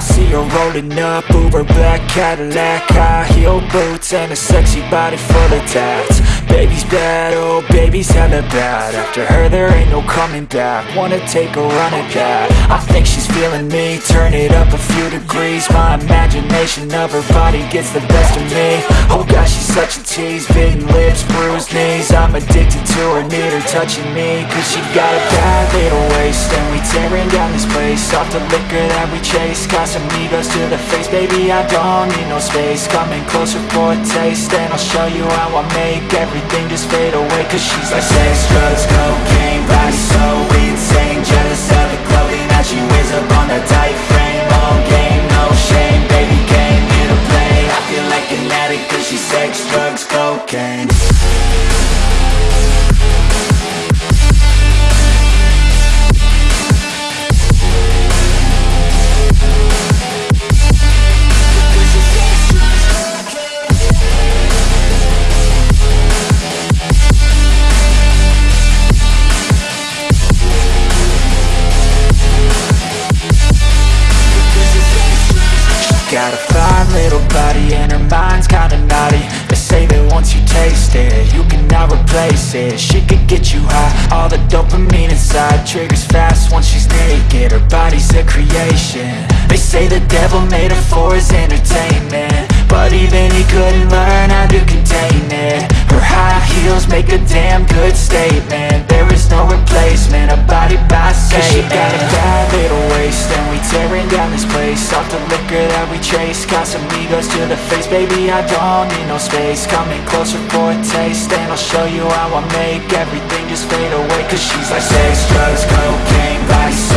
her rolling up Uber black Cadillac High heel boots and a sexy body full of tats Baby's bad, oh baby's hella bad. After her there ain't no coming back. Wanna take a run at that. I think she's feeling me. Turn it up a few degrees. My imagination of her body gets the best of me. Oh gosh, she's such a tease. Bitten lips, bruised knees. I'm addicted to her, need her touching me. Cause she got a bad little waist. And we tearing down this place. Off the liquor that we chase. Casamigos to the face. Baby, I don't need no space. Coming closer for a taste. And I'll show you how I make everything just fade away Cause she's like sex, drugs, cocaine cannot replace it. She could get you high, all the dopamine inside Triggers fast once she's naked, her body's a creation. They say the devil made her for his entertainment. But even he couldn't learn how to contain it. Her high heels make a damn good statement Off the liquor that we chase. Casamigos to the face. Baby, I don't need no space. Coming closer for a taste And I'll show you how I make everything just fade away. Cause she's like sex, drugs, cocaine Body